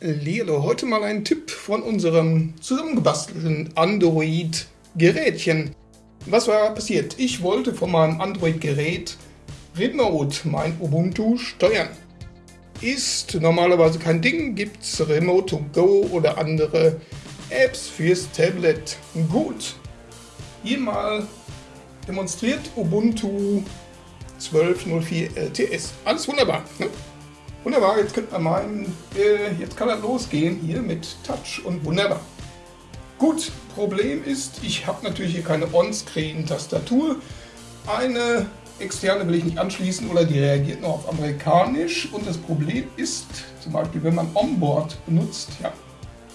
Lilo, heute mal ein Tipp von unserem zusammengebastelten Android-Gerätchen. Was war passiert? Ich wollte von meinem Android-Gerät Remote mein Ubuntu steuern. Ist normalerweise kein Ding, gibt es Remote to Go oder andere Apps fürs Tablet. Gut, hier mal demonstriert Ubuntu 12.04 LTS. Alles wunderbar. Ne? Wunderbar, jetzt könnte man meinen, äh, jetzt kann er losgehen hier mit Touch und wunderbar. Gut, Problem ist, ich habe natürlich hier keine On-Screen-Tastatur. Eine externe will ich nicht anschließen oder die reagiert nur auf amerikanisch. Und das Problem ist, zum Beispiel wenn man Onboard benutzt, ja,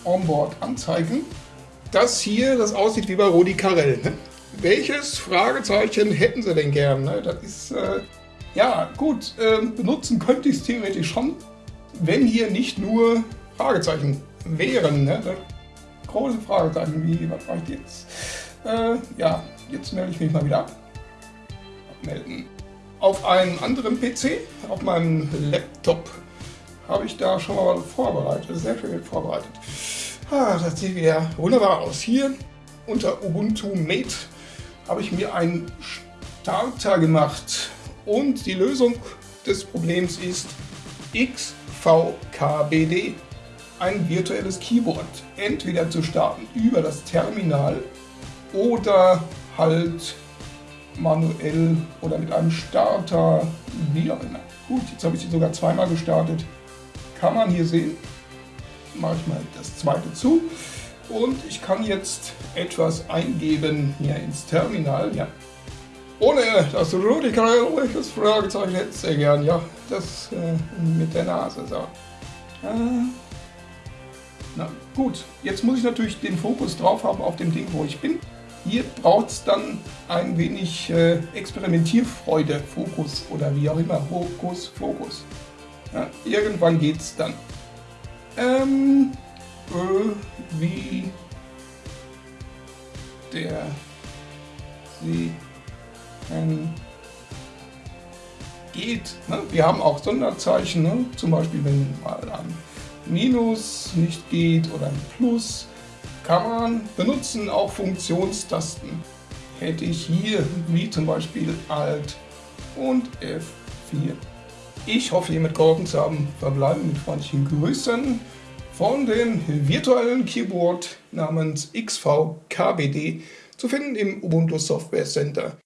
Onboard anzeigen, dass hier das aussieht wie bei Rodi Carell. Ne? Welches Fragezeichen hätten Sie denn gern? Ne? Das ist... Äh, ja, gut, äh, benutzen könnte ich es theoretisch schon, wenn hier nicht nur Fragezeichen wären. Ne? Große Fragezeichen, wie, was mache ich jetzt? Äh, ja, jetzt melde ich mich mal wieder ab. Abmelden. Auf einem anderen PC, auf meinem Laptop, habe ich da schon mal vorbereitet, sehr schön vorbereitet. Ah, das sieht wieder wunderbar aus. Hier unter Ubuntu Mate habe ich mir einen Starter gemacht und die Lösung des Problems ist XVKBD, ein virtuelles Keyboard. Entweder zu starten über das Terminal oder halt manuell oder mit einem Starter, wie auch immer. Gut, jetzt habe ich sie sogar zweimal gestartet. Kann man hier sehen. Mache ich mal das zweite zu. Und ich kann jetzt etwas eingeben hier ins Terminal. Ja, ohne das Radical, welches Fragezeichen hätte sehr gern, ja, das äh, mit der Nase, so. Äh, na gut, jetzt muss ich natürlich den Fokus drauf haben auf dem Ding, wo ich bin. Hier braucht es dann ein wenig äh, Experimentierfreude, Fokus oder wie auch immer, Fokus, Fokus. Ja, irgendwann geht's dann. Ähm, äh, wie der sie ähm, geht. Ne? Wir haben auch Sonderzeichen, ne? zum Beispiel wenn mal ein Minus nicht geht oder ein Plus, kann man benutzen auch Funktionstasten. Hätte ich hier, wie zum Beispiel Alt und F4. Ich hoffe, hiermit geholfen zu haben. Verbleiben mit freundlichen Grüßen von dem virtuellen Keyboard namens XVKBD zu finden im Ubuntu Software Center.